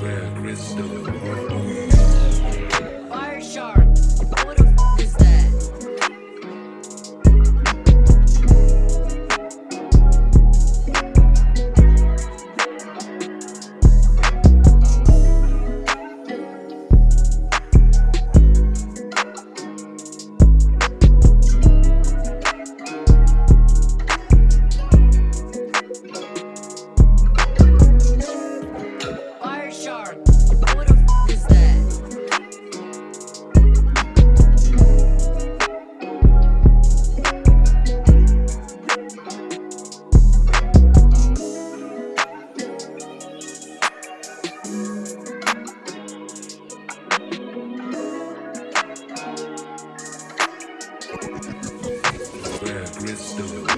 Where crystal Fire shark. What the